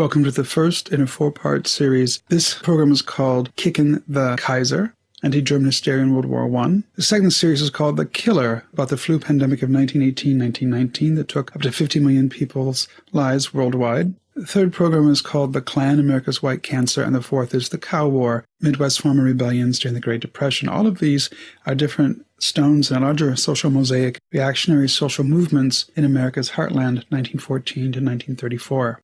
Welcome to the first in a four part series. This program is called Kicking the Kaiser Anti German Hysteria in World War I. The second series is called The Killer, about the flu pandemic of 1918 1919 that took up to 50 million people's lives worldwide. The third program is called The Klan, America's White Cancer, and the fourth is The Cow War, Midwest Farmer Rebellions during the Great Depression. All of these are different stones in a larger social mosaic, reactionary social movements in America's heartland, 1914 to 1934.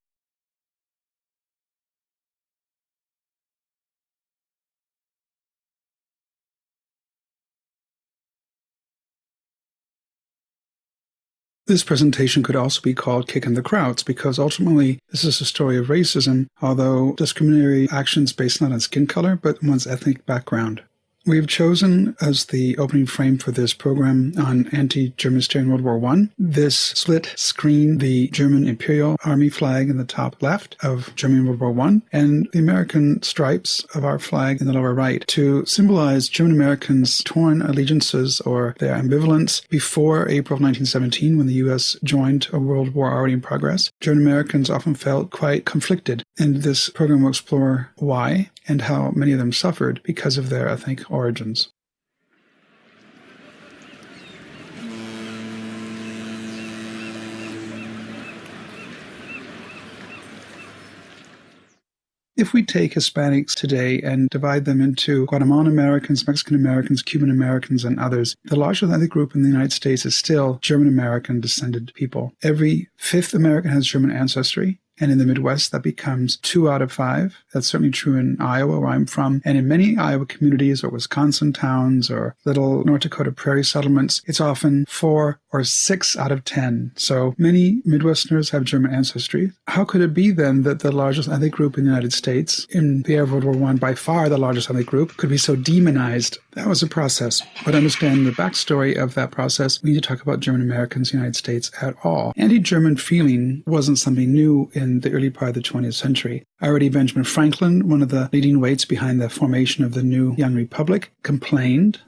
This presentation could also be called Kicking the Krauts because ultimately this is a story of racism, although discriminatory actions based not on skin color but one's ethnic background. We've chosen as the opening frame for this program on anti-German hysteria in World War I this split screen, the German Imperial Army flag in the top left of German World War I, and the American stripes of our flag in the lower right to symbolize German Americans' torn allegiances or their ambivalence before April 1917 when the U.S. joined a world war already in progress. German Americans often felt quite conflicted, and this program will explore why and how many of them suffered because of their ethnic origins. If we take Hispanics today and divide them into Guatemalan Americans, Mexican Americans, Cuban Americans, and others, the largest ethnic group in the United States is still German American descended people. Every fifth American has German ancestry. And in the Midwest, that becomes two out of five. That's certainly true in Iowa, where I'm from. And in many Iowa communities or Wisconsin towns or little North Dakota prairie settlements, it's often four or six out of 10. So many Midwesterners have German ancestry. How could it be then that the largest ethnic group in the United States, in the era of World War I, by far the largest ethnic group, could be so demonized? That was a process. But understand the backstory of that process, we need to talk about German Americans in the United States at all. Anti German feeling wasn't something new in the early part of the 20th century. Already Benjamin Franklin, one of the leading weights behind the formation of the new Young Republic, complained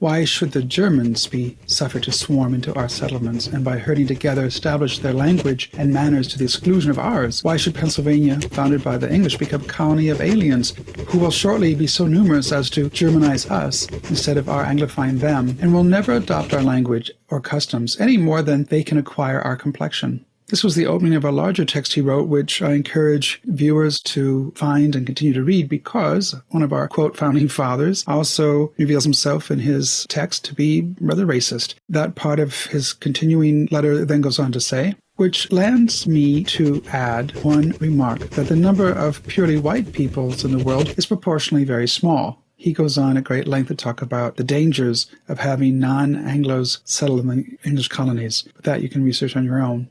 why should the Germans be suffered to swarm into our settlements and by herding together establish their language and manners to the exclusion of ours? Why should Pennsylvania, founded by the English, become a colony of aliens who will shortly be so numerous as to Germanize us instead of our Anglifying them and will never adopt our language or customs any more than they can acquire our complexion? This was the opening of a larger text he wrote, which I encourage viewers to find and continue to read because one of our quote founding fathers also reveals himself in his text to be rather racist. That part of his continuing letter then goes on to say, which lands me to add one remark that the number of purely white peoples in the world is proportionally very small. He goes on at great length to talk about the dangers of having non Anglos settle in the English colonies, but that you can research on your own.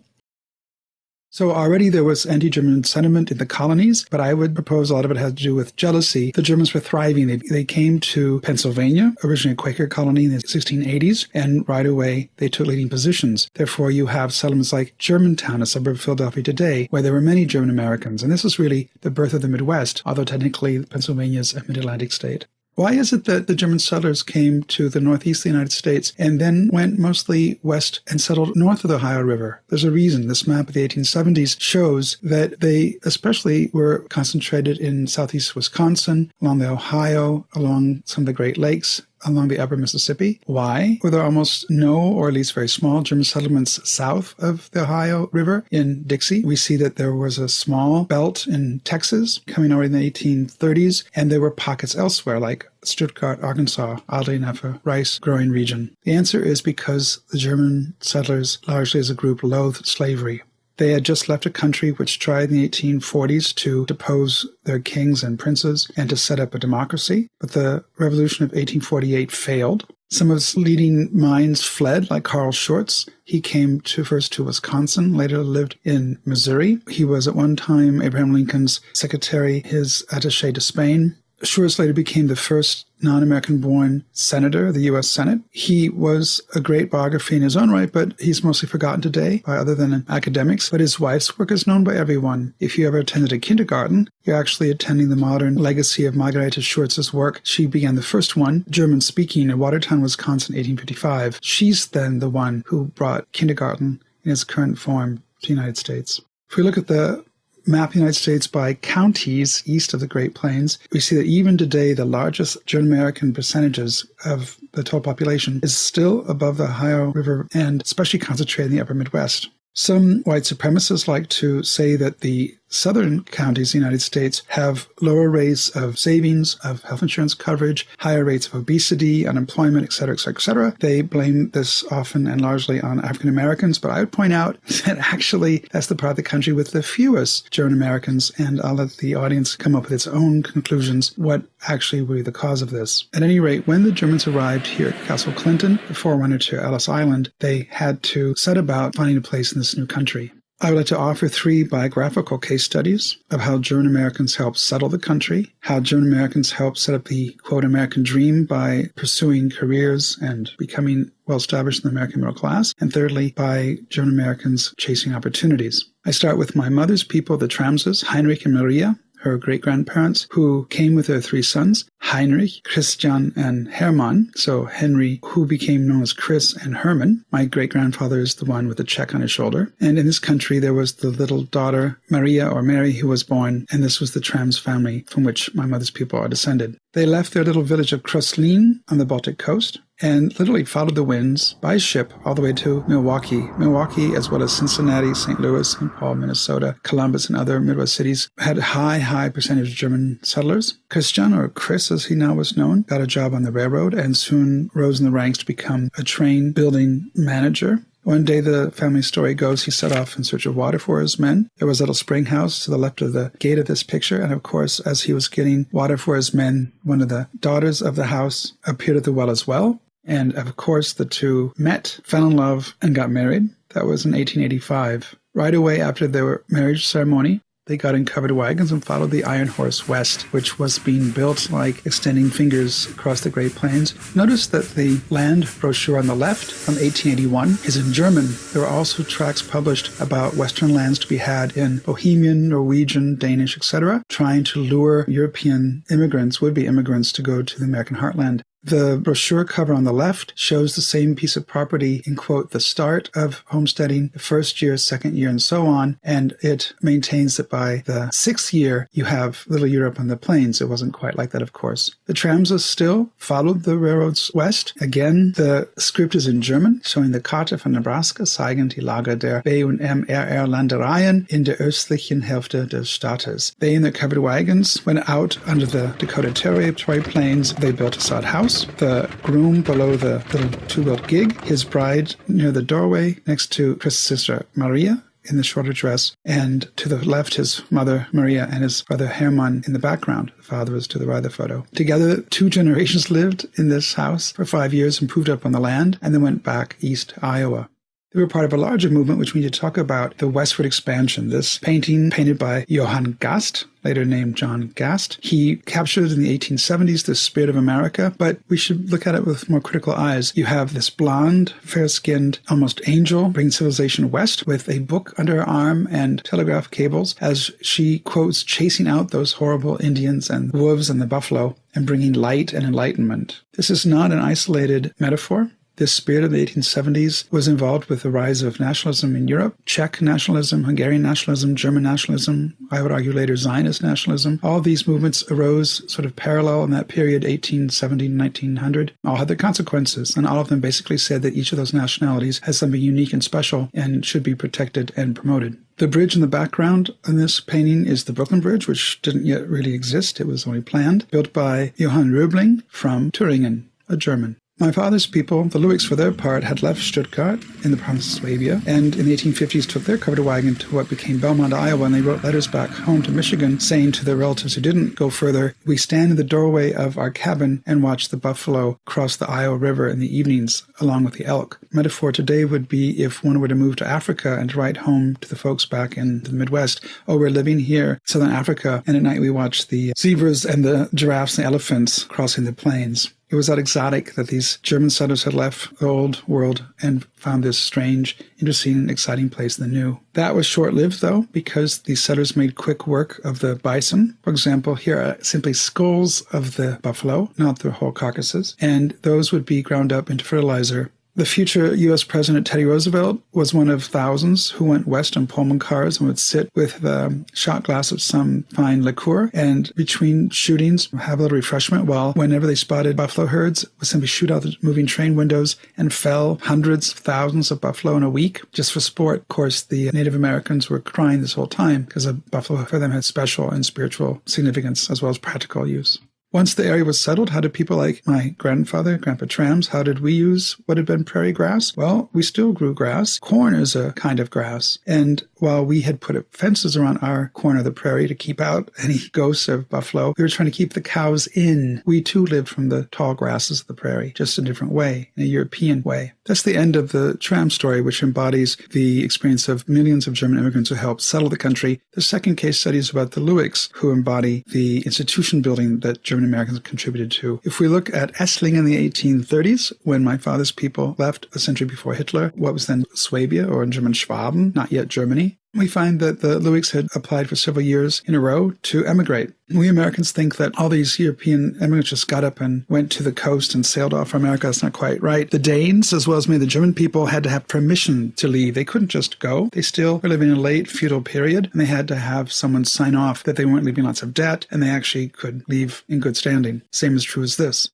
So already there was anti-German sentiment in the colonies, but I would propose a lot of it had to do with jealousy. The Germans were thriving. They, they came to Pennsylvania, originally a Quaker colony in the 1680s, and right away they took leading positions. Therefore, you have settlements like Germantown, a suburb of Philadelphia today, where there were many German Americans. And this is really the birth of the Midwest, although technically Pennsylvania is a mid-Atlantic state. Why is it that the German settlers came to the northeast of the United States and then went mostly west and settled north of the Ohio River? There's a reason. This map of the 1870s shows that they especially were concentrated in southeast Wisconsin, along the Ohio, along some of the Great Lakes, along the upper Mississippi. Why were there almost no, or at least very small, German settlements south of the Ohio River in Dixie? We see that there was a small belt in Texas coming over in the 1830s, and there were pockets elsewhere, like Stuttgart, Arkansas, oddly enough, a rice growing region. The answer is because the German settlers, largely as a group, loathed slavery. They had just left a country which tried in the 1840s to depose their kings and princes and to set up a democracy, but the revolution of 1848 failed. Some of its leading minds fled, like Carl Schurz. He came to first to Wisconsin, later lived in Missouri. He was at one time Abraham Lincoln's secretary, his attaché to Spain. Schurz later became the first non American born senator of the U.S. Senate. He was a great biography in his own right, but he's mostly forgotten today by other than academics. But his wife's work is known by everyone. If you ever attended a kindergarten, you're actually attending the modern legacy of Margarete Schurz's work. She began the first one, German speaking, in Watertown, Wisconsin, 1855. She's then the one who brought kindergarten in its current form to the United States. If we look at the map the United States by counties east of the Great Plains, we see that even today, the largest German American percentages of the total population is still above the Ohio River and especially concentrated in the upper Midwest. Some white supremacists like to say that the southern counties in the United States have lower rates of savings, of health insurance coverage, higher rates of obesity, unemployment, et cetera, et cetera, et cetera. They blame this often and largely on African Americans, but I would point out that actually that's the part of the country with the fewest German Americans, and I'll let the audience come up with its own conclusions what actually were the cause of this. At any rate, when the Germans arrived here at Castle Clinton, the forerunner to Ellis Island, they had to set about finding a place in this new country. I would like to offer three biographical case studies of how German Americans helped settle the country, how German Americans helped set up the quote American dream by pursuing careers and becoming well established in the American middle class, and thirdly, by German Americans chasing opportunities. I start with my mother's people, the Tramses, Heinrich and Maria, her great grandparents, who came with her three sons, Heinrich, Christian, and Hermann. So Henry, who became known as Chris and Herman. My great grandfather is the one with the check on his shoulder. And in this country, there was the little daughter, Maria or Mary, who was born, and this was the Trams family from which my mother's people are descended. They left their little village of Kroslin on the Baltic coast and literally followed the winds by ship all the way to Milwaukee. Milwaukee, as well as Cincinnati, St. Louis, St. Paul, Minnesota, Columbus, and other Midwest cities had a high, high percentage of German settlers. Christian, or Chris as he now was known, got a job on the railroad and soon rose in the ranks to become a train building manager. One day, the family story goes, he set off in search of water for his men. There was a little spring house to the left of the gate of this picture. And of course, as he was getting water for his men, one of the daughters of the house appeared at the well as well. And of course, the two met, fell in love, and got married. That was in 1885. Right away after their marriage ceremony, they got in covered wagons and followed the Iron Horse west, which was being built like extending fingers across the Great Plains. Notice that the land brochure on the left from 1881 is in German. There were also tracts published about Western lands to be had in Bohemian, Norwegian, Danish, etc., trying to lure European immigrants, would be immigrants, to go to the American heartland. The brochure cover on the left shows the same piece of property in quote the start of homesteading, the first year, second year, and so on. And it maintains that by the sixth year, you have Little Europe on the plains. It wasn't quite like that, of course. The Tramses still followed the railroads west. Again, the script is in German, showing the Karte von Nebraska zeigen die Lager der B- und MRR Landereien in der östlichen Hälfte des Staates. They in their covered wagons went out under the Dakota Territory plains. They built a sod house house, the groom below the little two-wheeled gig, his bride near the doorway next to Chris's sister Maria in the shorter dress, and to the left his mother Maria and his brother Hermann in the background. The father was to the right of the photo. Together, two generations lived in this house for five years, improved up on the land, and then went back east Iowa. They were part of a larger movement, which we need to talk about the westward expansion. This painting, painted by Johann Gast, later named John Gast, he captured in the 1870s the spirit of America, but we should look at it with more critical eyes. You have this blonde, fair skinned, almost angel bringing civilization west with a book under her arm and telegraph cables as she quotes chasing out those horrible Indians and wolves and the buffalo and bringing light and enlightenment. This is not an isolated metaphor. This spirit of the 1870s was involved with the rise of nationalism in Europe, Czech nationalism, Hungarian nationalism, German nationalism, I would argue later Zionist nationalism. All these movements arose sort of parallel in that period, 1870 1900. All had their consequences, and all of them basically said that each of those nationalities has something unique and special and should be protected and promoted. The bridge in the background in this painting is the Brooklyn Bridge, which didn't yet really exist. It was only planned, built by Johann Röbling from Thüringen, a German. My father's people, the Lewigs for their part, had left Stuttgart in the province of Swabia, and in the 1850s took their covered wagon to what became Belmont, Iowa, and they wrote letters back home to Michigan saying to their relatives who didn't go further, We stand in the doorway of our cabin and watch the buffalo cross the Iowa River in the evenings along with the elk. Metaphor today would be if one were to move to Africa and to write home to the folks back in the Midwest, oh, we're living here, Southern Africa, and at night we watch the zebras and the giraffes and elephants crossing the plains. It was that exotic that these German settlers had left the old world and found this strange, interesting, and exciting place in the new. That was short lived, though, because these settlers made quick work of the bison. For example, here are simply skulls of the buffalo, not the whole carcasses, and those would be ground up into fertilizer The future U.S. President Teddy Roosevelt was one of thousands who went west on Pullman cars and would sit with the shot glass of some fine liqueur and between shootings have a little refreshment while whenever they spotted buffalo herds would simply shoot out the moving train windows and fell hundreds, thousands of buffalo in a week just for sport. Of course, the Native Americans were crying this whole time because a buffalo for them had special and spiritual significance as well as practical use. Once the area was settled, how did people like my grandfather, Grandpa Trams, how did we use what had been prairie grass? Well, we still grew grass. Corn is a kind of grass. And while we had put fences around our corner of the prairie to keep out any ghosts of buffalo, we were trying to keep the cows in. We too lived from the tall grasses of the prairie, just a different way, in a European way. That's the end of the Tram story, which embodies the experience of millions of German immigrants who helped settle the country. The second case study is about the Luiks, who embody the institution building that German Americans contributed to. If we look at Esslingen in the 1830s, when my father's people left a century before Hitler, what was then Swabia, or in German Schwaben, not yet Germany, we find that the Luiks had applied for several years in a row to emigrate. We Americans think that all these European immigrants just got up and went to the coast and sailed off for America. That's not quite right. The Danes, as well as many of the German people, had to have permission to leave. They couldn't just go. They still were living in a late feudal period, and they had to have someone sign off that they weren't leaving lots of debt, and they actually could leave in good standing. Same is true as this.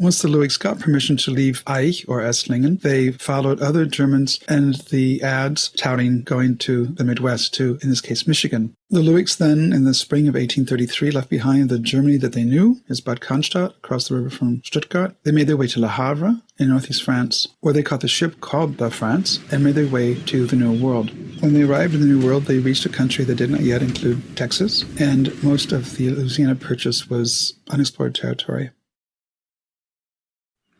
Once the Luiks got permission to leave Aich or Esslingen, they followed other Germans and the ads touting going to the Midwest to, in this case, Michigan. The Luiks then, in the spring of 1833, left behind the Germany that they knew, as Bad Cannstatt, across the river from Stuttgart. They made their way to Le Havre in northeast France, where they caught the ship called the France and made their way to the New World. When they arrived in the New World, they reached a country that did not yet include Texas, and most of the Louisiana Purchase was unexplored territory.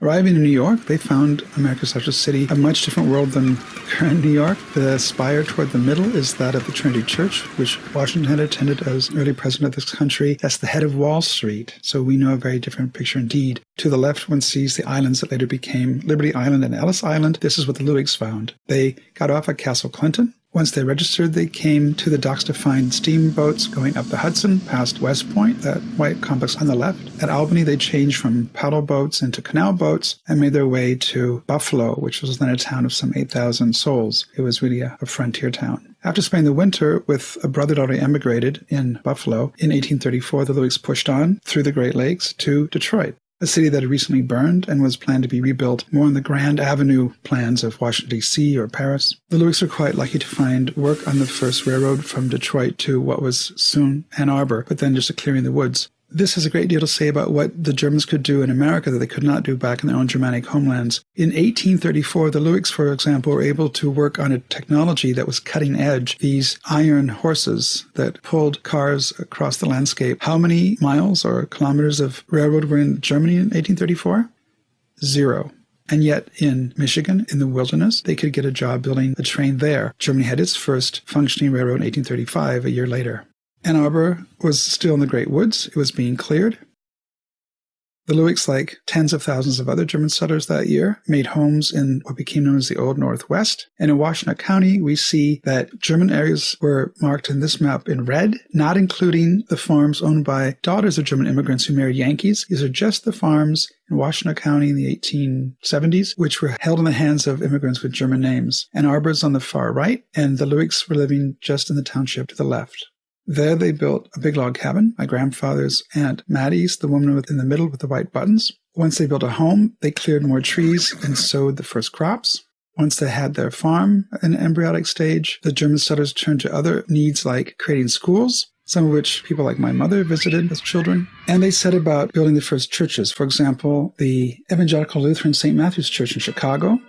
Arriving in New York, they found America's largest city a much different world than current New York. The spire toward the middle is that of the Trinity Church, which Washington had attended as early president of this country. That's the head of Wall Street. So we know a very different picture indeed. To the left, one sees the islands that later became Liberty Island and Ellis Island. This is what the Luiks found. They got off at Castle Clinton, once they registered, they came to the docks to find steamboats going up the Hudson past West Point, that white complex on the left. At Albany, they changed from paddle boats into canal boats and made their way to Buffalo, which was then a town of some 8,000 souls. It was really a, a frontier town. After spending the winter with a brother that already emigrated in Buffalo, in 1834, the Luiks pushed on through the Great Lakes to Detroit a city that had recently burned and was planned to be rebuilt more on the Grand Avenue plans of Washington, D.C. or Paris. The Luiks were quite lucky to find work on the first railroad from Detroit to what was soon Ann Arbor, but then just a clearing in the woods. This has a great deal to say about what the Germans could do in America that they could not do back in their own Germanic homelands. In 1834, the Luiks, for example, were able to work on a technology that was cutting edge. These iron horses that pulled cars across the landscape. How many miles or kilometers of railroad were in Germany in 1834? Zero. And yet, in Michigan, in the wilderness, they could get a job building a train there. Germany had its first functioning railroad in 1835, a year later. Ann Arbor was still in the Great Woods. It was being cleared. The Luiks, like tens of thousands of other German settlers that year, made homes in what became known as the Old Northwest. And in Washtenaw County, we see that German areas were marked in this map in red, not including the farms owned by daughters of German immigrants who married Yankees. These are just the farms in Washtenaw County in the 1870s, which were held in the hands of immigrants with German names. Ann Arbor's on the far right, and the Luiks were living just in the township to the left. There they built a big log cabin. My grandfather's aunt Mattie's, the woman in the middle with the white buttons. Once they built a home, they cleared more trees and sowed the first crops. Once they had their farm in embryonic stage, the German settlers turned to other needs like creating schools, some of which people like my mother visited as children. And they set about building the first churches. For example, the Evangelical Lutheran St. Matthew's Church in Chicago,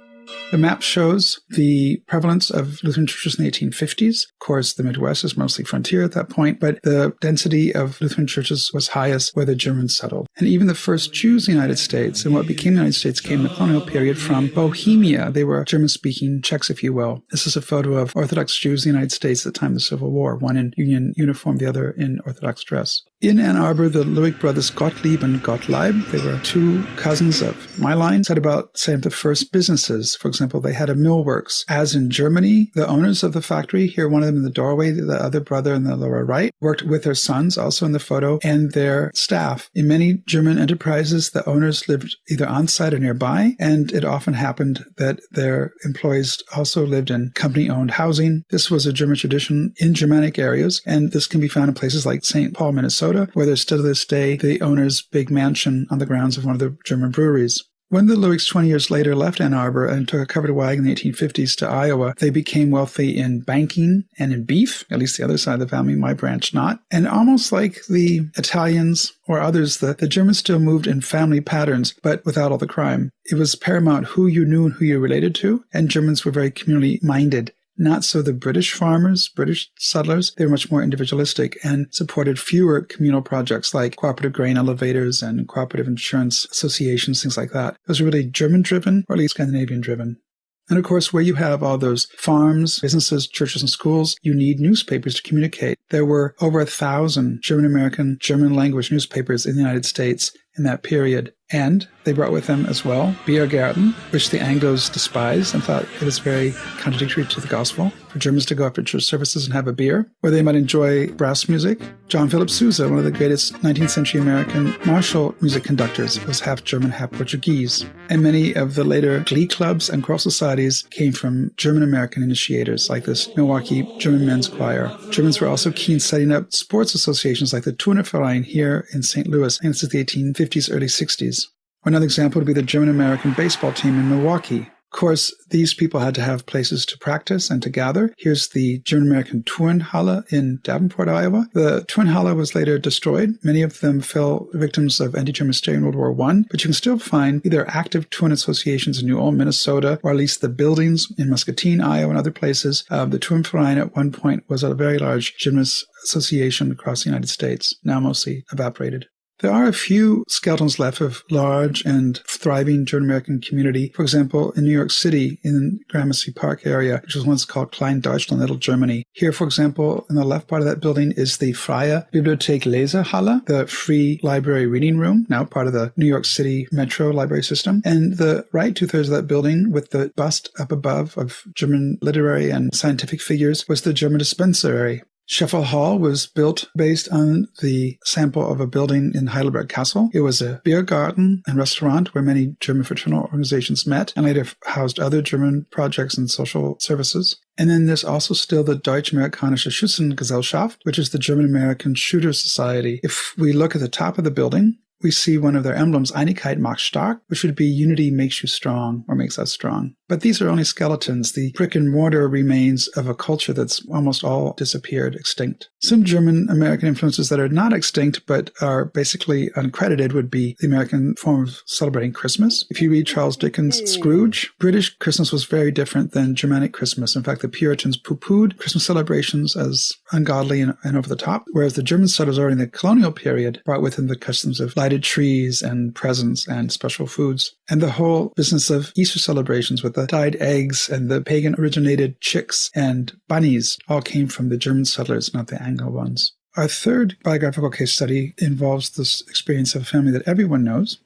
The map shows the prevalence of Lutheran churches in the 1850s. Of course, the Midwest is mostly frontier at that point, but the density of Lutheran churches was highest where the Germans settled. And even the first Jews in the United States and what became the United States came in the colonial period from Bohemia. They were German speaking Czechs, if you will. This is a photo of Orthodox Jews in the United States at the time of the Civil War, one in Union uniform, the other in Orthodox dress. In Ann Arbor, the Lueck brothers Gottlieb and Gottlieb, they were two cousins of my line, had about of the first businesses. For example, they had a millworks. As in Germany, the owners of the factory, here one of them in the doorway, the other brother in the lower right, worked with their sons, also in the photo, and their staff. In many German enterprises, the owners lived either on site or nearby, and it often happened that their employees also lived in company owned housing. This was a German tradition in Germanic areas, and this can be found in places like St. Paul, Minnesota Minnesota, where there's still to this day the owner's big mansion on the grounds of one of the German breweries. When the Luecks 20 years later left Ann Arbor and took a covered wagon in the 1850s to Iowa, they became wealthy in banking and in beef, at least the other side of the family, my branch not. And almost like the Italians or others, the, the Germans still moved in family patterns, but without all the crime. It was paramount who you knew and who you related to, and Germans were very communally minded. Not so the British farmers, British settlers. They were much more individualistic and supported fewer communal projects like cooperative grain elevators and cooperative insurance associations, things like that. It was really German driven, or at least Scandinavian driven. And of course, where you have all those farms, businesses, churches, and schools, you need newspapers to communicate. There were over a thousand German American, German language newspapers in the United States in that period. And they brought with them as well Biergärten, which the Anglos despised and thought it was very contradictory to the gospel for Germans to go after church services and have a beer, where they might enjoy brass music. John Philip Sousa, one of the greatest 19th century American martial music conductors, was half German, half Portuguese. And many of the later glee clubs and choral societies came from German American initiators, like this Milwaukee German Men's Choir. Germans were also keen setting up sports associations like the Turnerverein here in St. Louis, and this is the 1850s, early 60s. Another example would be the German American baseball team in Milwaukee. Of course, these people had to have places to practice and to gather. Here's the German American Turnhalle in Davenport, Iowa. The Turnhalle was later destroyed. Many of them fell victims of anti-German hysteria in World War I, but you can still find either active Turn associations in New Ulm, Minnesota, or at least the buildings in Muscatine, Iowa, and other places. Uh, the Turnverein at one point was a very large gymnast association across the United States, now mostly evaporated. There are a few skeletons left of large and thriving German American community. For example, in New York City, in Gramercy Park area, which was once called Klein Deutschland, Little Germany. Here, for example, in the left part of that building is the Freie Bibliothek Lesehalle, the free library reading room, now part of the New York City Metro library system. And the right two thirds of that building with the bust up above of German literary and scientific figures was the German dispensary. Scheffel Hall was built based on the sample of a building in Heidelberg Castle. It was a beer garden and restaurant where many German fraternal organizations met and later housed other German projects and social services. And then there's also still the Deutsch-Amerikanische Schützengesellschaft, which is the German-American Shooter Society. If we look at the top of the building, we see one of their emblems, Einigkeit macht stark, which would be unity makes you strong or makes us strong. But these are only skeletons, the brick and mortar remains of a culture that's almost all disappeared, extinct. Some German American influences that are not extinct but are basically uncredited would be the American form of celebrating Christmas. If you read Charles Dickens' hmm. Scrooge, British Christmas was very different than Germanic Christmas. In fact, the Puritans poo pooed Christmas celebrations as ungodly and, and over the top, whereas the German settlers during the colonial period brought with them the customs of trees and presents and special foods. And the whole business of Easter celebrations with the dyed eggs and the pagan originated chicks and bunnies all came from the German settlers, not the Anglo ones. Our third biographical case study involves this experience of a family that everyone knows.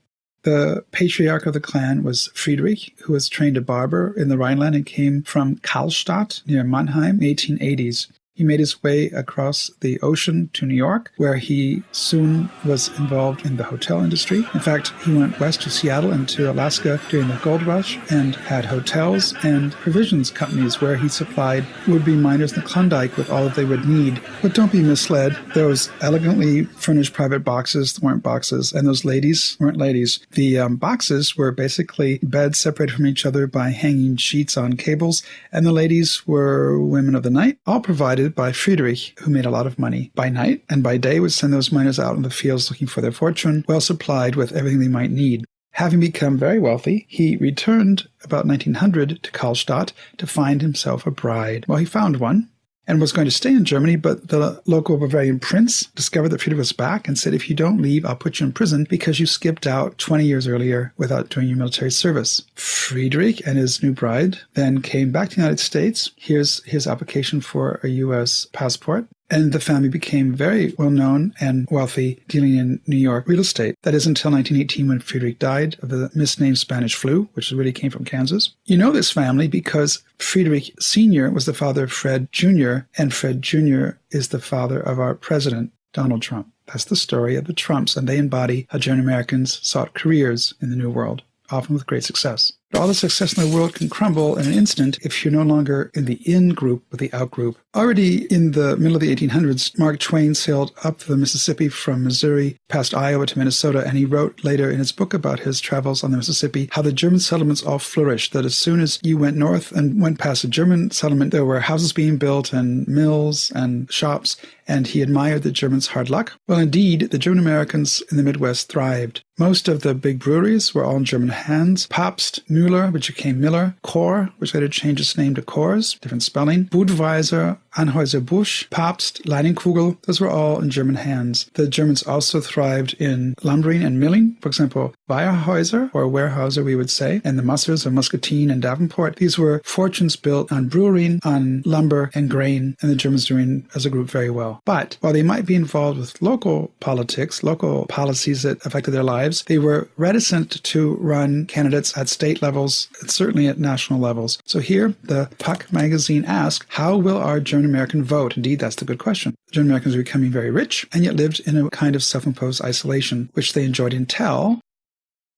The patriarch of the clan was Friedrich, who was trained a barber in the Rhineland and came from Kallstadt near Mannheim, in the 1880s. He made his way across the ocean to New York, where he soon was involved in the hotel industry. In fact, he went west to Seattle and to Alaska during the gold rush and had hotels and provisions companies where he supplied would-be miners in the Klondike with all that they would need. But don't be misled. Those elegantly furnished private boxes weren't boxes, and those ladies weren't ladies. The um, boxes were basically beds separated from each other by hanging sheets on cables, and the ladies were women of the night, all provided by Friedrich, who made a lot of money by night, and by day would send those miners out in the fields looking for their fortune, well supplied with everything they might need. Having become very wealthy, he returned about 1900 to Kallstadt to find himself a bride. Well, he found one and was going to stay in Germany, but the local Bavarian prince discovered that Friedrich was back and said, if you don't leave, I'll put you in prison because you skipped out 20 years earlier without doing your military service. Friedrich and his new bride then came back to the United States. Here's his application for a U.S. passport. And the family became very well known and wealthy dealing in New York real estate. That is until 1918 when Friedrich died of the misnamed Spanish flu, which really came from Kansas. You know this family because Friedrich Sr. was the father of Fred Jr., and Fred Jr. is the father of our president, Donald Trump. That's the story of the Trumps, and they embody how German Americans sought careers in the New World, often with great success. But all the success in the world can crumble in an instant if you're no longer in the in group but the out group. Already in the middle of the 1800s, Mark Twain sailed up the Mississippi from Missouri past Iowa to Minnesota, and he wrote later in his book about his travels on the Mississippi how the German settlements all flourished. That as soon as you went north and went past a German settlement, there were houses being built and mills and shops, and he admired the Germans' hard luck. Well, indeed, the German Americans in the Midwest thrived. Most of the big breweries were all in German hands. Pabst, Müller, which became Miller, Kohr, which later changed its name to Coors, different spelling, Budweiser, Anheuser-Busch, Pabst, Leinenkugel, those were all in German hands. The Germans also thrived in lumbering and milling. For example, Weyerhaeuser, or Weyerhaeuser, we would say, and the Mussers of Muscatine and Davenport. These were fortunes built on brewing, on lumber and grain, and the Germans doing as a group very well. But while they might be involved with local politics, local policies that affected their lives, they were reticent to run candidates at state levels, certainly at national levels. So here, the Puck magazine asked, how will our German American vote? Indeed, that's the good question. The German Americans were becoming very rich and yet lived in a kind of self-imposed isolation, which they enjoyed until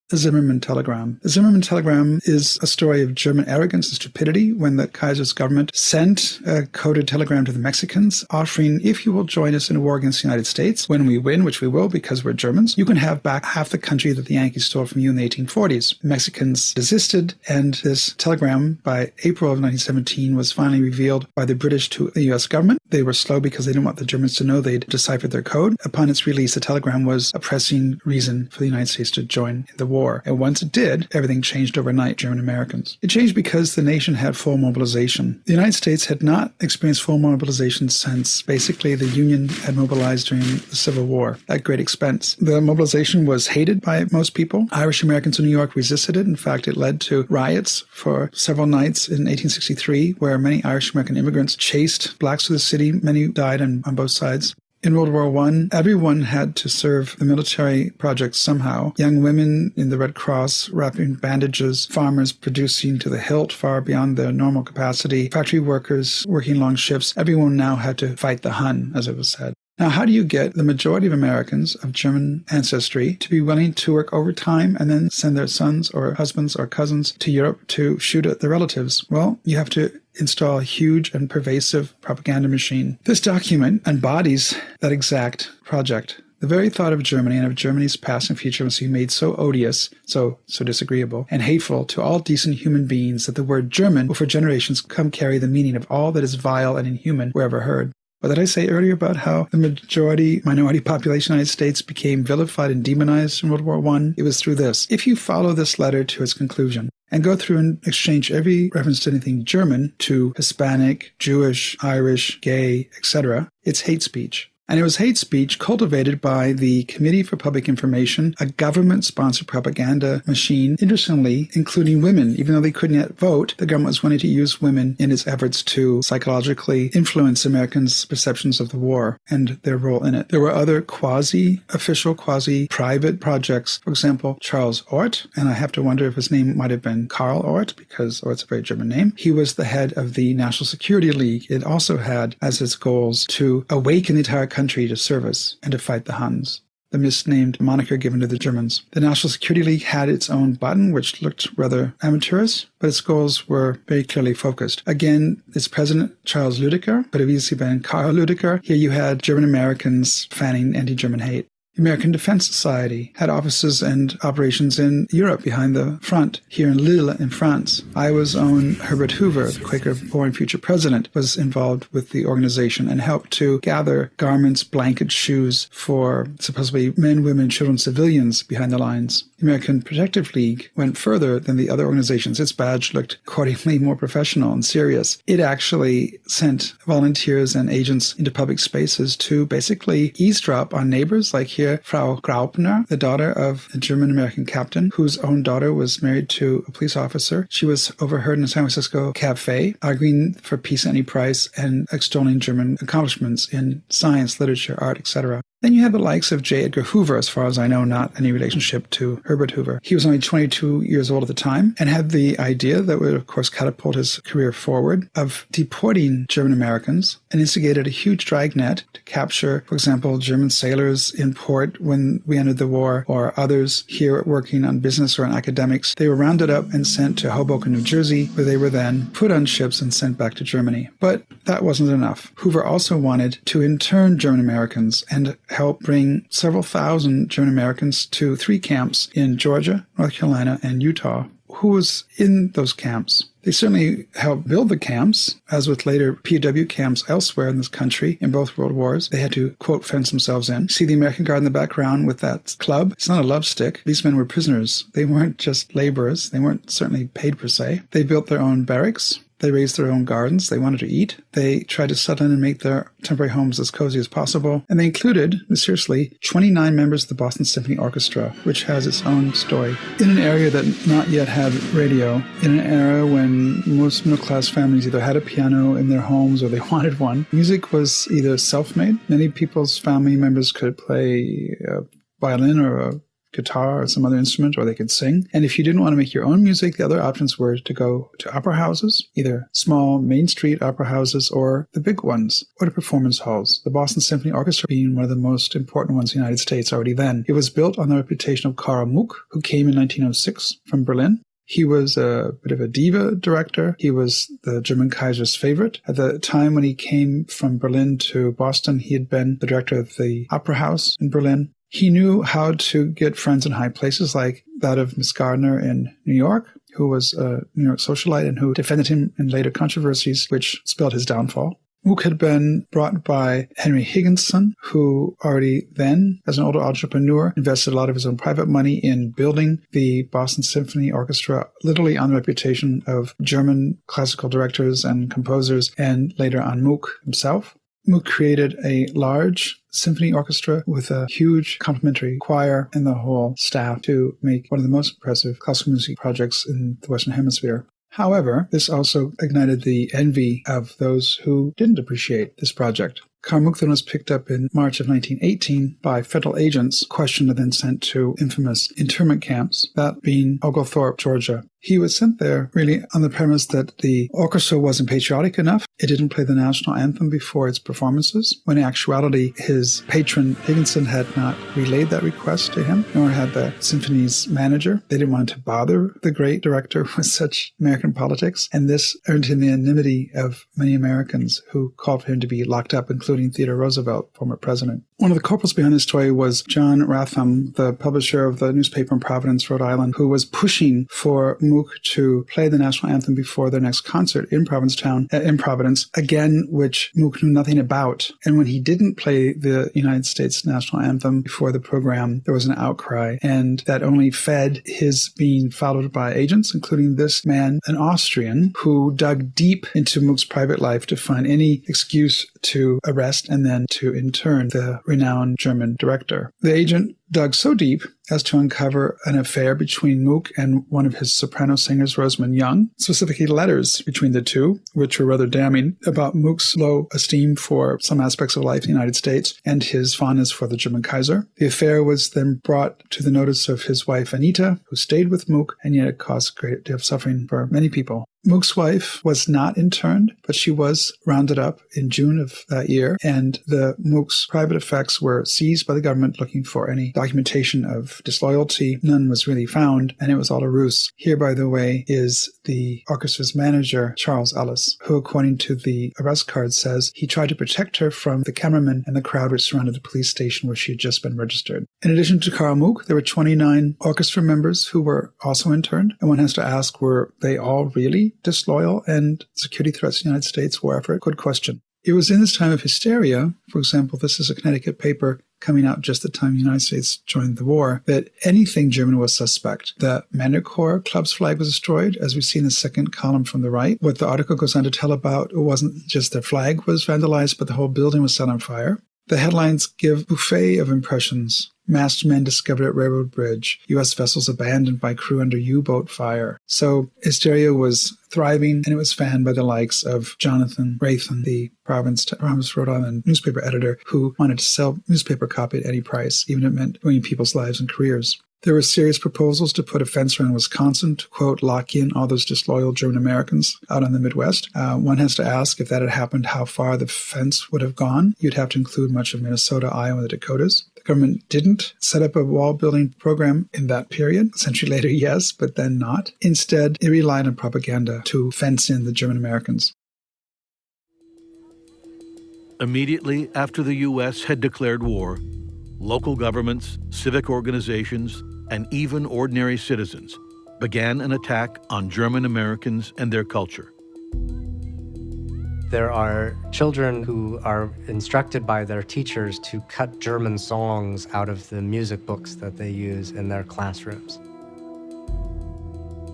the Zimmermann Telegram. The Zimmerman Telegram is a story of German arrogance and stupidity when the Kaiser's government sent a coded telegram to the Mexicans offering, if you will join us in a war against the United States, when we win, which we will because we're Germans, you can have back half the country that the Yankees stole from you in the 1840s. The Mexicans desisted, and this telegram by April of 1917 was finally revealed by the British to the US government. They were slow because they didn't want the Germans to know they'd deciphered their code. Upon its release, the telegram was a pressing reason for the United States to join the war war. And once it did, everything changed overnight, German Americans. It changed because the nation had full mobilization. The United States had not experienced full mobilization since basically the Union had mobilized during the Civil War at great expense. The mobilization was hated by most people. Irish Americans in New York resisted it. In fact, it led to riots for several nights in 1863 where many Irish American immigrants chased blacks through the city. Many died on, on both sides. In World War One, everyone had to serve the military projects somehow. Young women in the Red Cross wrapping bandages, farmers producing to the hilt far beyond their normal capacity, factory workers working long shifts. Everyone now had to fight the Hun, as it was said. Now, how do you get the majority of Americans of German ancestry to be willing to work overtime and then send their sons or husbands or cousins to Europe to shoot at their relatives? Well, you have to install a huge and pervasive propaganda machine. This document embodies that exact project. The very thought of Germany and of Germany's past and future must be made so odious, so so disagreeable, and hateful to all decent human beings that the word German will for generations come carry the meaning of all that is vile and inhuman wherever heard. What did I say earlier about how the majority minority population of the United States became vilified and demonized in World War I? It was through this. If you follow this letter to its conclusion and go through and exchange every reference to anything German to Hispanic, Jewish, Irish, gay, etc., it's hate speech. And it was hate speech cultivated by the Committee for Public Information, a government sponsored propaganda machine, interestingly, including women. Even though they couldn't yet vote, the government was wanting to use women in its efforts to psychologically influence Americans' perceptions of the war and their role in it. There were other quasi official, quasi private projects. For example, Charles Orth, and I have to wonder if his name might have been Karl Orth, because Orth's a very German name. He was the head of the National Security League. It also had as its goals to awaken the entire country to service and to fight the Huns the misnamed moniker given to the Germans. The National Security League had its own button, which looked rather amateurish, but its goals were very clearly focused. Again, its president, Charles Lüdecker, but have easily been Karl Lüdecker. Here you had German Americans fanning anti-German hate. American Defense Society had offices and operations in Europe behind the front, here in Lille in France. Iowa's own Herbert Hoover, the Quaker born future president, was involved with the organization and helped to gather garments, blankets, shoes for supposedly men, women, children, civilians behind the lines. The American Protective League went further than the other organizations. Its badge looked accordingly more professional and serious. It actually sent volunteers and agents into public spaces to basically eavesdrop on neighbors, like here, Frau Graupner, the daughter of a German American captain whose own daughter was married to a police officer. She was overheard in a San Francisco cafe arguing for peace at any price and extolling German accomplishments in science, literature, art, etc. Then you have the likes of J. Edgar Hoover, as far as I know, not any relationship to Herbert Hoover. He was only 22 years old at the time and had the idea that would, of course, catapult his career forward of deporting German Americans and instigated a huge dragnet to capture, for example, German sailors in port when we entered the war or others here working on business or on academics. They were rounded up and sent to Hoboken, New Jersey, where they were then put on ships and sent back to Germany. But that wasn't enough. Hoover also wanted to intern German Americans and help bring several thousand German Americans to three camps in Georgia, North Carolina, and Utah. Who was in those camps? They certainly helped build the camps, as with later POW camps elsewhere in this country in both world wars. They had to, quote, fence themselves in. See the American Guard in the background with that club? It's not a love stick. These men were prisoners. They weren't just laborers. They weren't certainly paid per se. They built their own barracks. They raised their own gardens. They wanted to eat. They tried to settle in and make their temporary homes as cozy as possible. And they included, mysteriously, 29 members of the Boston Symphony Orchestra, which has its own story. In an area that not yet had radio, in an era when most middle class families either had a piano in their homes or they wanted one, music was either self made. Many people's family members could play a violin or a guitar or some other instrument, or they could sing. And if you didn't want to make your own music, the other options were to go to opera houses, either small Main Street opera houses or the big ones, or to performance halls. The Boston Symphony Orchestra being one of the most important ones in the United States already then. It was built on the reputation of Karl Muck, who came in 1906 from Berlin. He was a bit of a diva director. He was the German Kaiser's favorite. At the time when he came from Berlin to Boston, he had been the director of the Opera House in Berlin. He knew how to get friends in high places, like that of Miss Gardner in New York, who was a New York socialite and who defended him in later controversies, which spelled his downfall. Muck had been brought by Henry Higginson, who already then, as an older entrepreneur, invested a lot of his own private money in building the Boston Symphony Orchestra, literally on the reputation of German classical directors and composers, and later on Muck himself. Muck created a large symphony orchestra with a huge complementary choir and the whole staff to make one of the most impressive classical music projects in the Western Hemisphere. However, this also ignited the envy of those who didn't appreciate this project. Karl Muck then was picked up in March of 1918 by federal agents, questioned and then sent to infamous internment camps, that being Oglethorpe, Georgia. He was sent there really on the premise that the orchestra wasn't patriotic enough. It didn't play the national anthem before its performances, when in actuality his patron Higginson had not relayed that request to him, nor had the symphony's manager. They didn't want to bother the great director with such American politics, and this earned him the enmity of many Americans who called for him to be locked up, including Theodore Roosevelt, former president. One of the culprits behind this story was John Rathom, the publisher of the newspaper in Providence, Rhode Island, who was pushing for Muck to play the national anthem before their next concert in Provincetown, uh, in Providence, again, which Muck knew nothing about. And when he didn't play the United States national anthem before the program, there was an outcry, and that only fed his being followed by agents, including this man, an Austrian, who dug deep into Muck's private life to find any excuse to arrest and then to intern the renowned German director. The agent dug so deep as to uncover an affair between Muck and one of his soprano singers, Rosamund Young, specifically letters between the two, which were rather damning about Muck's low esteem for some aspects of life in the United States and his fondness for the German Kaiser. The affair was then brought to the notice of his wife Anita, who stayed with Mook, and yet it caused a great deal of suffering for many people. Muck's wife was not interned, but she was rounded up in June of that year, and the Muck's private effects were seized by the government looking for any documentation of disloyalty. None was really found, and it was all a ruse. Here, by the way, is the orchestra's manager, Charles Ellis, who, according to the arrest card, says he tried to protect her from the cameraman and the crowd which surrounded the police station where she had just been registered. In addition to Karl Muck, there were 29 orchestra members who were also interned, and one has to ask, were they all really disloyal and security threats to the United States war effort? Good question. It was in this time of hysteria, for example, this is a Connecticut paper coming out just the time the United States joined the war, that anything German was suspect. The Männerchor Club's flag was destroyed, as we see in the second column from the right. What the article goes on to tell about it wasn't just their flag was vandalized, but the whole building was set on fire. The headlines give buffet of impressions. Masked men discovered at railroad bridge. U.S. vessels abandoned by crew under U-boat fire. So hysteria was thriving, and it was fanned by the likes of Jonathan Rathom, the Providence, Providence, Rhode Island newspaper editor, who wanted to sell newspaper copy at any price, even if it meant ruining people's lives and careers. There were serious proposals to put a fence around Wisconsin to, quote, lock in all those disloyal German Americans out on the Midwest. Uh, one has to ask if that had happened, how far the fence would have gone. You'd have to include much of Minnesota, Iowa, the Dakotas. Government didn't set up a wall building program in that period. A century later, yes, but then not. Instead, it relied on propaganda to fence in the German Americans. Immediately after the U.S. had declared war, local governments, civic organizations, and even ordinary citizens began an attack on German Americans and their culture. There are children who are instructed by their teachers to cut German songs out of the music books that they use in their classrooms.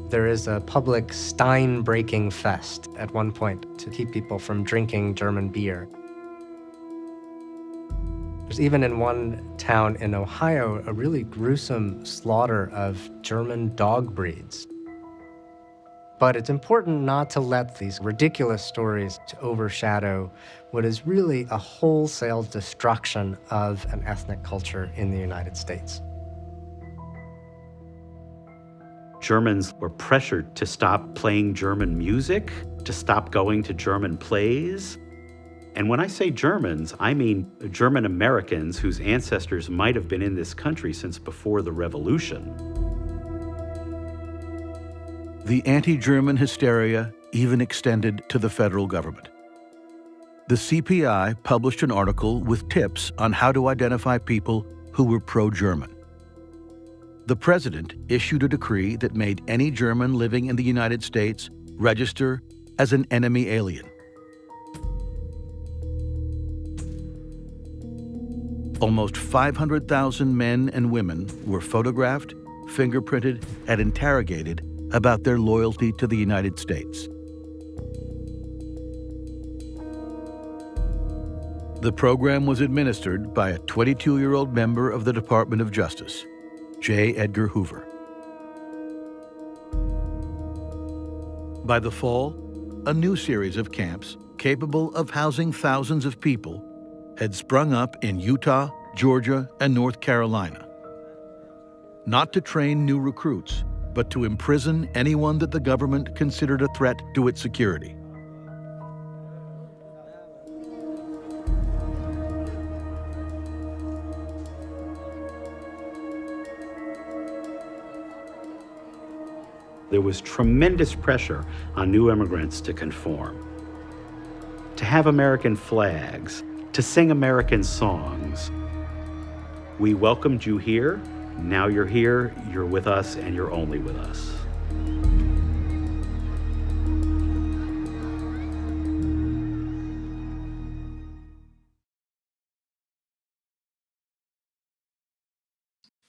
There is a public Stein breaking fest at one point to keep people from drinking German beer. There's even in one town in Ohio a really gruesome slaughter of German dog breeds. But it's important not to let these ridiculous stories to overshadow what is really a wholesale destruction of an ethnic culture in the United States. Germans were pressured to stop playing German music, to stop going to German plays, and when I say Germans, I mean German Americans whose ancestors might have been in this country since before the revolution. The anti German hysteria even extended to the federal government. The CPI published an article with tips on how to identify people who were pro German. The president issued a decree that made any German living in the United States register as an enemy alien. Almost 500,000 men and women were photographed, fingerprinted, and interrogated about their loyalty to the United States. The program was administered by a 22 year old member of the Department of Justice, J. Edgar Hoover. By the fall, a new series of camps capable of housing thousands of people had sprung up in Utah, Georgia, and North Carolina. Not to train new recruits, but to imprison anyone that the government considered a threat to its security. There was tremendous pressure on new immigrants to conform, to have American flags, to sing American songs. We welcomed you here. Now you're here, you're with us, and you're only with us.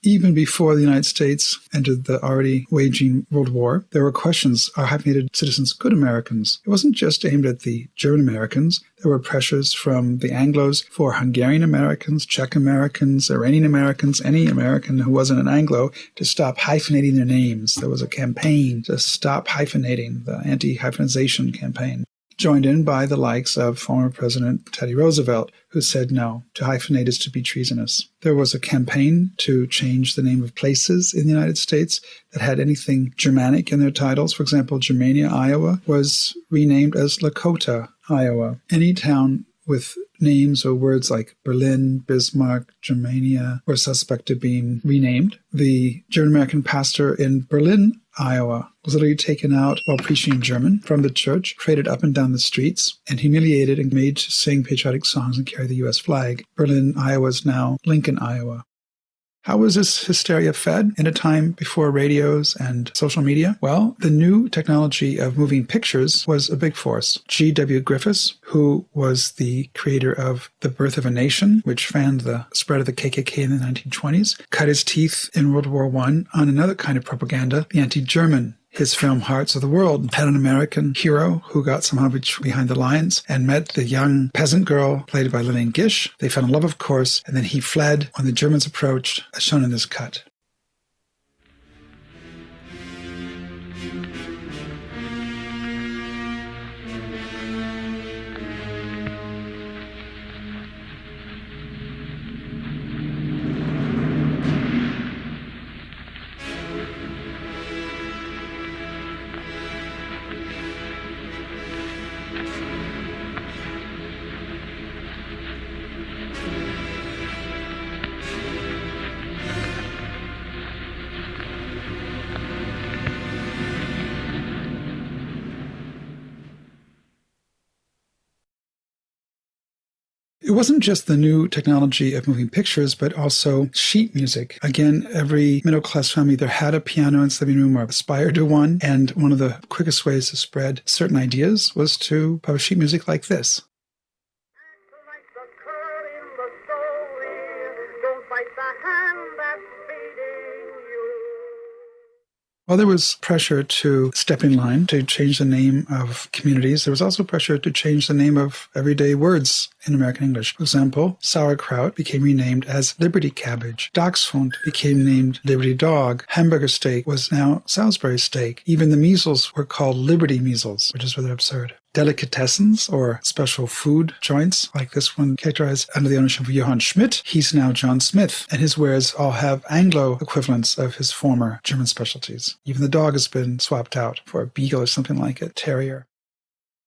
Even before the United States entered the already waging World War, there were questions are hyphenated citizens good Americans? It wasn't just aimed at the German Americans. There were pressures from the Anglos for Hungarian Americans, Czech Americans, Iranian Americans, any American who wasn't an Anglo to stop hyphenating their names. There was a campaign to stop hyphenating, the anti hyphenization campaign joined in by the likes of former President Teddy Roosevelt, who said no, to hyphenate is to be treasonous. There was a campaign to change the name of places in the United States that had anything Germanic in their titles. For example, Germania, Iowa was renamed as Lakota, Iowa. Any town with names or words like Berlin, Bismarck, Germania were suspect of being renamed. The German American pastor in Berlin, Iowa, was literally taken out while preaching in German from the church, paraded up and down the streets, and humiliated and made to sing patriotic songs and carry the U.S. flag. Berlin, Iowa is now Lincoln, Iowa. How was this hysteria fed in a time before radios and social media? Well, the new technology of moving pictures was a big force. D.W. Griffiths, who was the creator of The Birth of a Nation, which fanned the spread of the KKK in the 1920s, cut his teeth in World War I on another kind of propaganda, the anti-German his film Hearts of the World had an American hero who got some somehow behind the lines and met the young peasant girl played by Lillian Gish. They fell in love, of course, and then he fled when the Germans approached, as shown in this cut. It wasn't just the new technology of moving pictures, but also sheet music. Again, every middle class family either had a piano in its living room or aspired to one. And one of the quickest ways to spread certain ideas was to publish sheet music like this. While there was pressure to step in line to change the name of communities, there was also pressure to change the name of everyday words in American English. For example, sauerkraut became renamed as Liberty Cabbage. Dachshund became named Liberty Dog. Hamburger steak was now Salisbury steak. Even the measles were called Liberty measles, which is rather absurd delicatessens or special food joints like this one characterized under the ownership of Johann Schmidt. He's now John Smith, and his wares all have Anglo equivalents of his former German specialties. Even the dog has been swapped out for a beagle or something like a terrier.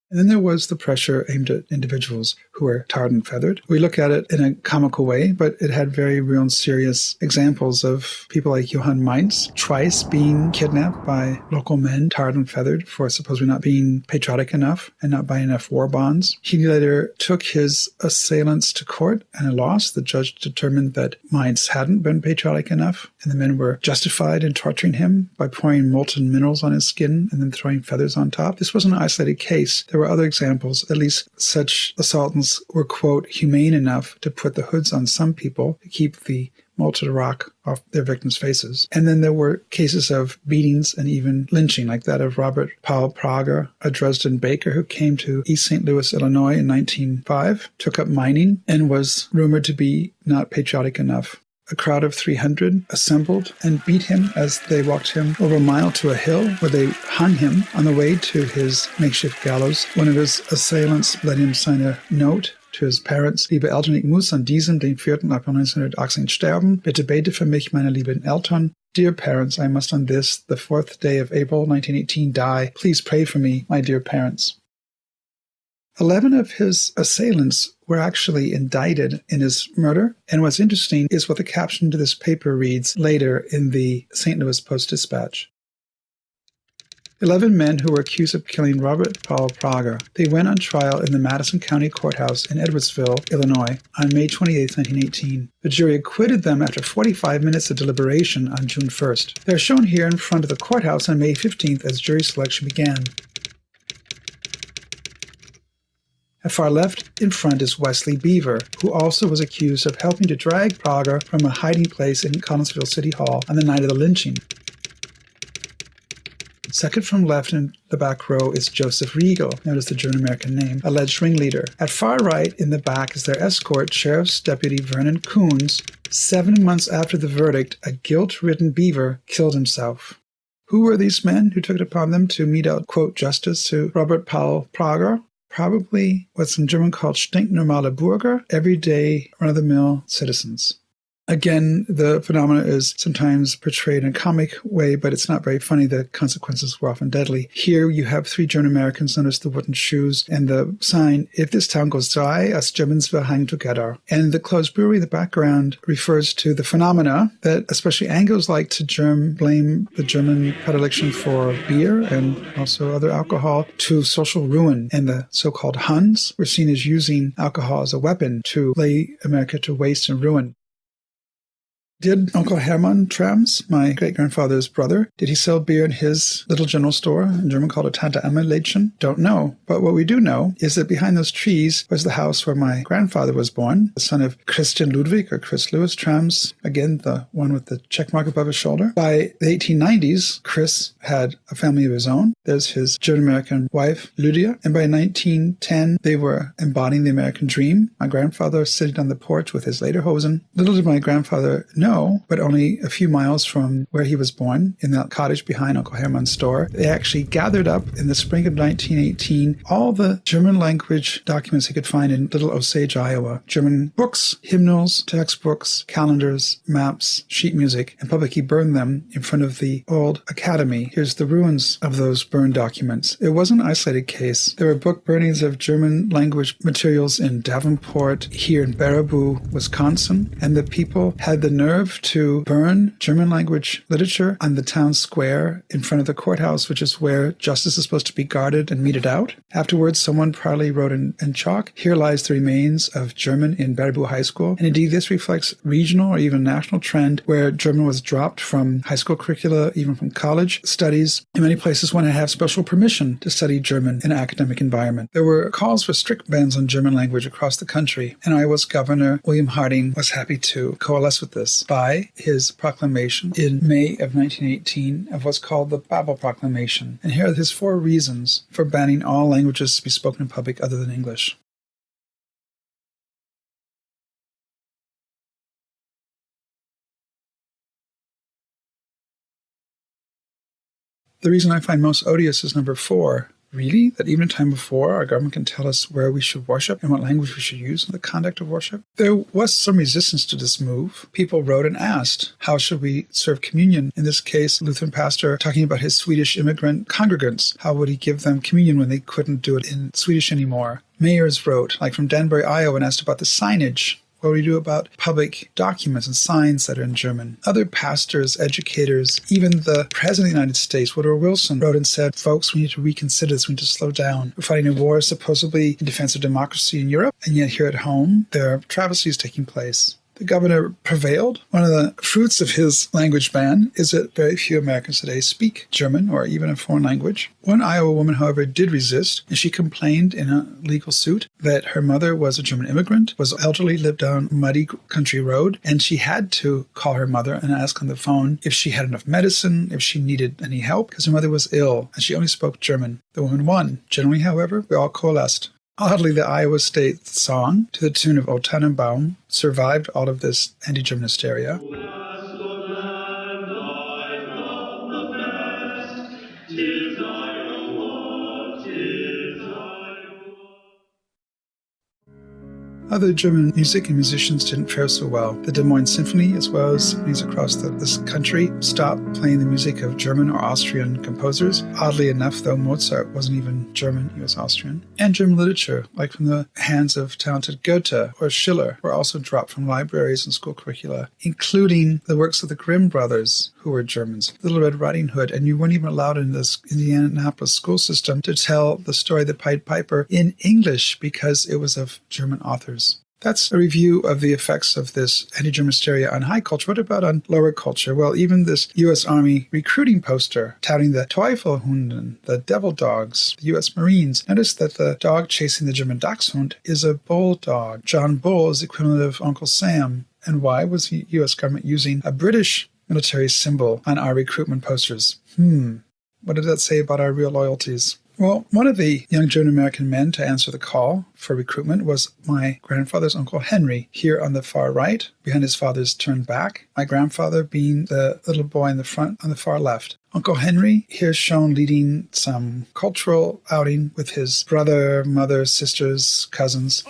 And then there was the pressure aimed at individuals who were tarred and feathered. We look at it in a comical way, but it had very real and serious examples of people like Johann Mainz, twice being kidnapped by local men, tarred and feathered for supposedly not being patriotic enough and not buying enough war bonds. He later took his assailants to court and lost. The judge determined that Mainz hadn't been patriotic enough, and the men were justified in torturing him by pouring molten minerals on his skin and then throwing feathers on top. This was an isolated case. There were other examples, at least such assaultants were, quote, humane enough to put the hoods on some people to keep the molten rock off their victims' faces. And then there were cases of beatings and even lynching, like that of Robert Paul Prager, a Dresden baker who came to East St. Louis, Illinois in 1905, took up mining, and was rumored to be not patriotic enough a crowd of 300 assembled and beat him as they walked him over a mile to a hill where they hung him on the way to his makeshift gallows. One of his assailants let him sign a note to his parents. Liebe Eltern, ich muss an diesem, den 4. April 1918 sterben. Bitte bete für mich, meine lieben Eltern. Dear parents, I must on this, the fourth day of April 1918, die. Please pray for me, my dear parents. Eleven of his assailants were actually indicted in his murder. And what's interesting is what the caption to this paper reads later in the St. Louis Post Dispatch. Eleven men who were accused of killing Robert Paul Prager. They went on trial in the Madison County Courthouse in Edwardsville, Illinois, on May 28, 1918. The jury acquitted them after 45 minutes of deliberation on June 1st. They are shown here in front of the courthouse on May 15th as jury selection began. At far left in front is Wesley Beaver, who also was accused of helping to drag Prager from a hiding place in Collinsville City Hall on the night of the lynching. Second from left in the back row is Joseph Riegel, notice the German American name, alleged ringleader. At far right in the back is their escort, Sheriff's Deputy Vernon Coons. Seven months after the verdict, a guilt ridden beaver killed himself. Who were these men who took it upon them to mete out, quote, justice to Robert Paul Prager? Probably what's in German called stinknormale Bürger, everyday run of the mill citizens. Again, the phenomena is sometimes portrayed in a comic way, but it's not very funny. The consequences were often deadly. Here you have three German Americans. Notice the wooden shoes and the sign, if this town goes dry, us Germans will hang together. And the closed brewery the background refers to the phenomena that especially Anglos like to germ, blame the German predilection for beer and also other alcohol to social ruin. And the so-called Huns were seen as using alcohol as a weapon to lay America to waste and ruin. Did Uncle Hermann Thrams, my great grandfather's brother, did he sell beer in his little general store, in German called a Tante Emma Lädchen? Don't know. But what we do know is that behind those trees was the house where my grandfather was born, the son of Christian Ludwig or Chris Lewis Thrams, again, the one with the check mark above his shoulder. By the 1890s, Chris had a family of his own. There's his German American wife, Lydia. And by 1910, they were embodying the American dream. My grandfather sitting on the porch with his lederhosen. Little did my grandfather know know, but only a few miles from where he was born, in that cottage behind Uncle Hermann's store, they actually gathered up in the spring of 1918 all the German language documents he could find in Little Osage, Iowa. German books, hymnals, textbooks, calendars, maps, sheet music, and publicly burned them in front of the old academy. Here's the ruins of those burned documents. It was an isolated case. There were book burnings of German language materials in Davenport, here in Baraboo, Wisconsin, and the people had the nerve to burn German language literature on the town square in front of the courthouse, which is where justice is supposed to be guarded and meted out. Afterwards, someone proudly wrote in, in chalk, Here lies the remains of German in Baraboo High School. And indeed, this reflects regional or even national trend where German was dropped from high school curricula, even from college studies. In many places, one had to have special permission to study German in an academic environment. There were calls for strict bans on German language across the country, and Iowa's governor, William Harding, was happy to coalesce with this by his proclamation in May of 1918 of what's called the Babel Proclamation. And here are his four reasons for banning all languages to be spoken in public other than English. The reason I find most odious is number four, Really? That even a time before, our government can tell us where we should worship and what language we should use in the conduct of worship? There was some resistance to this move. People wrote and asked, how should we serve communion? In this case, Lutheran pastor talking about his Swedish immigrant congregants. How would he give them communion when they couldn't do it in Swedish anymore? Mayors wrote, like from Danbury, Iowa, and asked about the signage what do we do about public documents and signs that are in German? Other pastors, educators, even the President of the United States, Woodrow Wilson, wrote and said, folks, we need to reconsider this. We need to slow down. We're fighting a war supposedly in defense of democracy in Europe, and yet here at home, there are travesties taking place the governor prevailed. One of the fruits of his language ban is that very few Americans today speak German or even a foreign language. One Iowa woman, however, did resist, and she complained in a legal suit that her mother was a German immigrant, was elderly, lived down muddy country road, and she had to call her mother and ask on the phone if she had enough medicine, if she needed any help, because her mother was ill and she only spoke German. The woman won. Generally, however, we all coalesced Oddly, the Iowa State song to the tune of O Tannenbaum survived all of this anti-German hysteria. Other German music and musicians didn't fare so well. The Des Moines Symphony, as well as symphonies across the, this country, stopped playing the music of German or Austrian composers. Oddly enough, though, Mozart wasn't even German, he was Austrian. And German literature, like from the hands of talented Goethe or Schiller, were also dropped from libraries and school curricula, including the works of the Grimm brothers, who were Germans. Little Red Riding Hood, and you weren't even allowed in this Indianapolis school system to tell the story of the Pied Piper in English because it was of German authors. That's a review of the effects of this anti-German hysteria on high culture. What about on lower culture? Well, even this U.S. Army recruiting poster touting the Teufelhunden, the devil dogs, the U.S. Marines. Notice that the dog chasing the German Dachshund is a bulldog. John Bull is the equivalent of Uncle Sam. And why was the U.S. government using a British military symbol on our recruitment posters. Hmm, what did that say about our real loyalties? Well, one of the young German American men to answer the call for recruitment was my grandfather's uncle Henry, here on the far right, behind his father's turned back, my grandfather being the little boy in the front on the far left. Uncle Henry here shown leading some cultural outing with his brother, mother, sisters, cousins.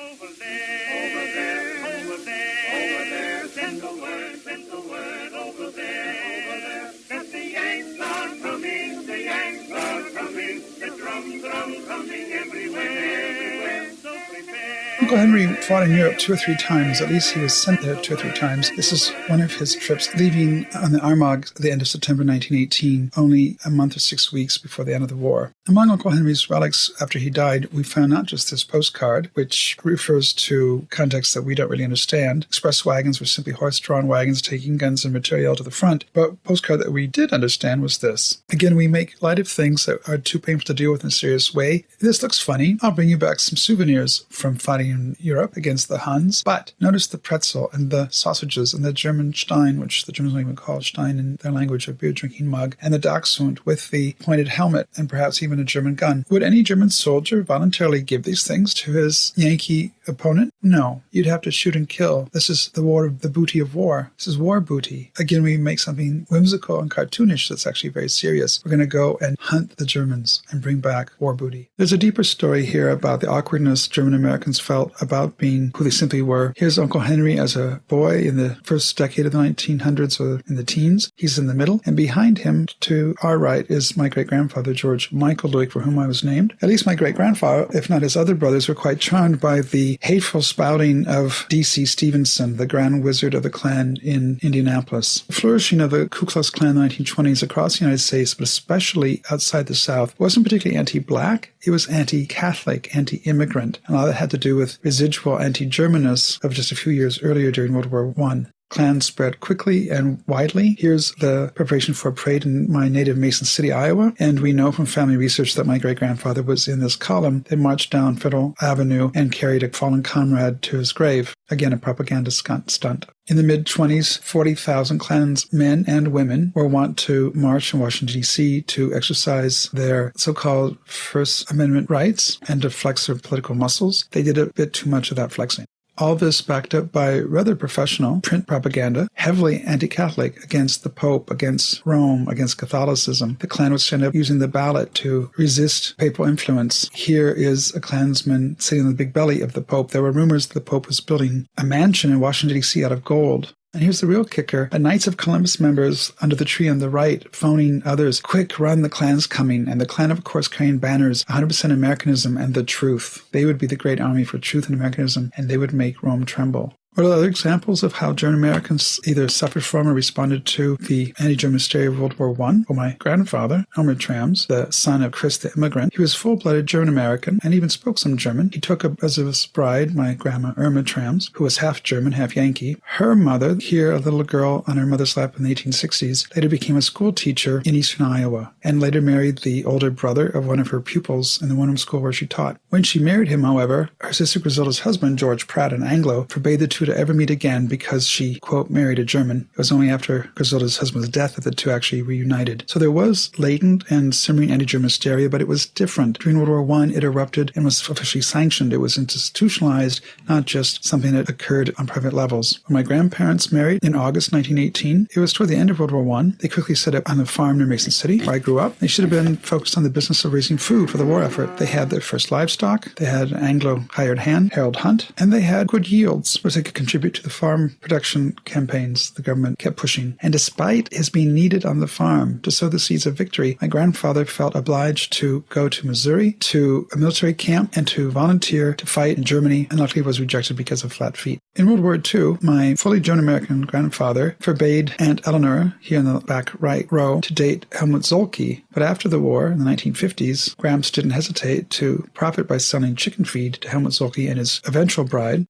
Uncle Henry fought in Europe two or three times. At least he was sent there two or three times. This is one of his trips, leaving on the Armagh at the end of September 1918, only a month or six weeks before the end of the war. Among Uncle Henry's relics after he died, we found not just this postcard, which refers to contexts that we don't really understand. Express wagons were simply horse-drawn wagons taking guns and material to the front. But postcard that we did understand was this. Again, we make light of things that are too painful to deal with in a serious way. This looks funny. I'll bring you back some souvenirs from fighting in Europe against the Huns. But notice the pretzel and the sausages and the German Stein, which the Germans even call Stein in their language, a beer drinking mug, and the Dachshund with the pointed helmet and perhaps even a German gun. Would any German soldier voluntarily give these things to his Yankee opponent? No. You'd have to shoot and kill. This is the war of the booty of war. This is war booty. Again, we make something whimsical and cartoonish that's actually very serious. We're going to go and hunt the Germans and bring back war booty. There's a deeper story here about the awkwardness German Americans felt about being who they simply were. Here's Uncle Henry as a boy in the first decade of the 1900s or in the teens. He's in the middle. And behind him to our right is my great grandfather, George Michael Luick, for whom I was named. At least my great grandfather, if not his other brothers, were quite charmed by the hateful spouting of D.C. Stephenson, the grand wizard of the Klan in Indianapolis. The flourishing of the Ku Klux Klan in the 1920s across the United States, but especially outside the South, wasn't particularly anti black. It was anti Catholic, anti immigrant. And all that had to do with residual anti Germanness of just a few years earlier during World War I. Klan spread quickly and widely. Here's the preparation for a parade in my native Mason City, Iowa. And we know from family research that my great grandfather was in this column. They marched down Federal Avenue and carried a fallen comrade to his grave. Again, a propaganda stunt. In the mid 20s, 40,000 Klan's men and women were wont to march in Washington, D.C. to exercise their so called First Amendment rights and to flex their political muscles. They did a bit too much of that flexing. All this backed up by rather professional print propaganda, heavily anti Catholic against the Pope, against Rome, against Catholicism. The Klan would stand up using the ballot to resist papal influence. Here is a Klansman sitting on the big belly of the Pope. There were rumors that the Pope was building a mansion in Washington, D.C. out of gold. And here's the real kicker. A Knights of Columbus members under the tree on the right phoning others, quick, run, the Klan's coming. And the Klan, of course, carrying banners, 100% Americanism and the truth. They would be the great army for truth and Americanism, and they would make Rome tremble. What are other examples of how German Americans either suffered from or responded to the anti-German hysteria of World War I? Well, my grandfather, Elmer Thrams, the son of Chris the immigrant, he was full-blooded German American and even spoke some German. He took up as his bride my grandma Irma Thrams, who was half German, half Yankee. Her mother, here a little girl on her mother's lap in the 1860s, later became a school teacher in eastern Iowa and later married the older brother of one of her pupils in the Wenham school where she taught. When she married him, however, her sister Griselda's husband, George Pratt, an Anglo, forbade the two to ever meet again because she, quote, married a German. It was only after Griselda's husband's death that the two actually reunited. So there was latent and simmering anti-German hysteria, but it was different. During World War I, it erupted and was officially sanctioned. It was institutionalized, not just something that occurred on private levels. When my grandparents married in August 1918, it was toward the end of World War I. They quickly set up on a farm near Mason City, where I grew up. They should have been focused on the business of raising food for the war effort. They had their first livestock, they had an Anglo hired hand, Harold Hunt, and they had good yields, which they could contribute to the farm production campaigns the government kept pushing. And despite his being needed on the farm to sow the seeds of victory, my grandfather felt obliged to go to Missouri to a military camp and to volunteer to fight in Germany, and luckily was rejected because of flat feet. In World War II, my fully German American grandfather forbade Aunt Eleanor, here in the back right row, to date Helmut Zolke. But after the war, in the 1950s, Gramps didn't hesitate to profit by selling chicken feed to Helmut Zolke and his eventual bride,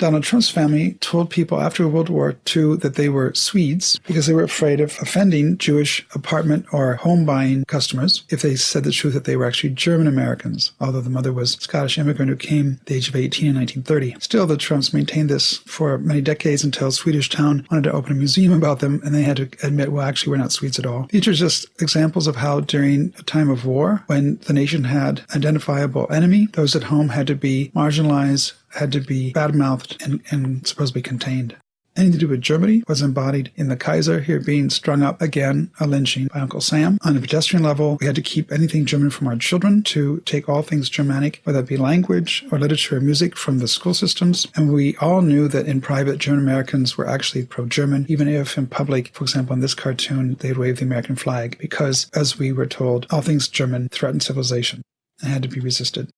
Donald Trump's family told people after World War II that they were Swedes because they were afraid of offending Jewish apartment or home buying customers if they said the truth that they were actually German Americans, although the mother was Scottish immigrant who came at the age of 18 in 1930. Still, the Trumps maintained this for many decades until Swedish Town wanted to open a museum about them and they had to admit, well, actually, we're not Swedes at all. These are just examples of how during a time of war, when the nation had identifiable enemy, those at home had to be marginalized, had to be bad-mouthed and, and supposed to be contained. Anything to do with Germany was embodied in the Kaiser here being strung up again, a lynching by Uncle Sam. On a pedestrian level, we had to keep anything German from our children, to take all things Germanic, whether it be language or literature or music, from the school systems. And we all knew that in private, German Americans were actually pro German, even if in public, for example, in this cartoon, they'd wave the American flag, because, as we were told, all things German threatened civilization and had to be resisted.